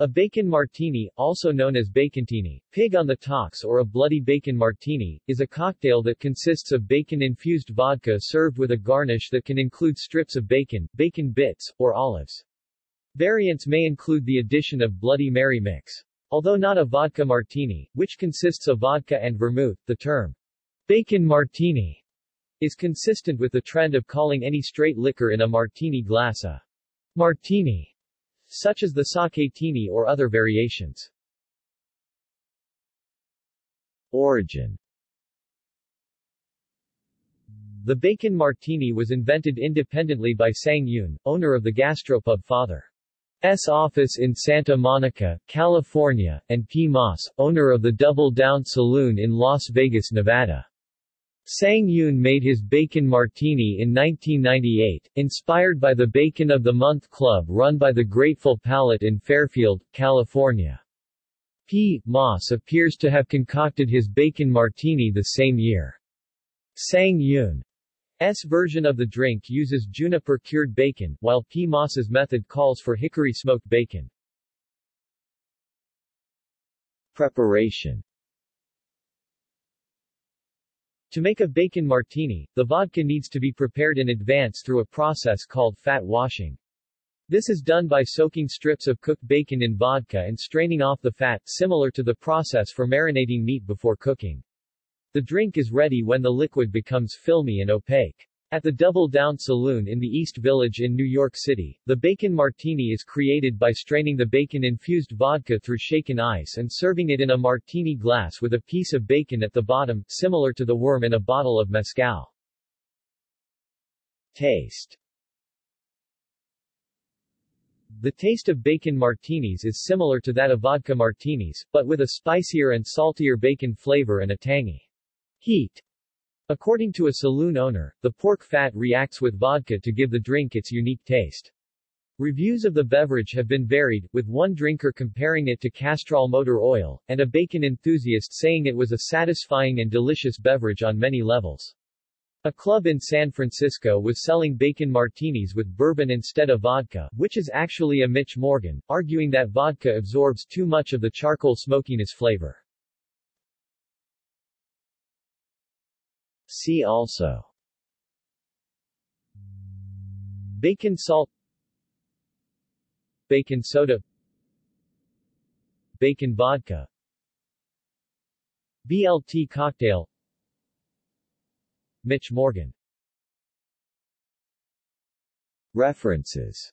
A bacon martini, also known as bacontini, pig on the tox or a bloody bacon martini, is a cocktail that consists of bacon-infused vodka served with a garnish that can include strips of bacon, bacon bits, or olives. Variants may include the addition of Bloody Mary mix. Although not a vodka martini, which consists of vodka and vermouth, the term bacon martini is consistent with the trend of calling any straight liquor in a martini glass a martini such as the sake-tini or other variations. Origin The bacon martini was invented independently by Sang Yoon, owner of the gastropub Father. S office in Santa Monica, California, and P. Moss, owner of the Double Down Saloon in Las Vegas, Nevada. Sang Yoon made his Bacon Martini in 1998, inspired by the Bacon of the Month Club run by the Grateful Palate in Fairfield, California. P. Moss appears to have concocted his Bacon Martini the same year. Sang Yoon's version of the drink uses juniper-cured bacon, while P. Moss's method calls for hickory-smoked bacon. Preparation To make a bacon martini, the vodka needs to be prepared in advance through a process called fat washing. This is done by soaking strips of cooked bacon in vodka and straining off the fat, similar to the process for marinating meat before cooking. The drink is ready when the liquid becomes filmy and opaque. At the Double Down Saloon in the East Village in New York City, the bacon martini is created by straining the bacon-infused vodka through shaken ice and serving it in a martini glass with a piece of bacon at the bottom, similar to the worm in a bottle of mezcal. Taste The taste of bacon martinis is similar to that of vodka martinis, but with a spicier and saltier bacon flavor and a tangy heat. According to a saloon owner, the pork fat reacts with vodka to give the drink its unique taste. Reviews of the beverage have been varied, with one drinker comparing it to Castrol motor oil, and a bacon enthusiast saying it was a satisfying and delicious beverage on many levels. A club in San Francisco was selling bacon martinis with bourbon instead of vodka, which is actually a Mitch Morgan, arguing that vodka absorbs too much of the charcoal smokiness flavor. See also. Bacon salt. Bacon soda. Bacon vodka. BLT cocktail. Mitch Morgan. References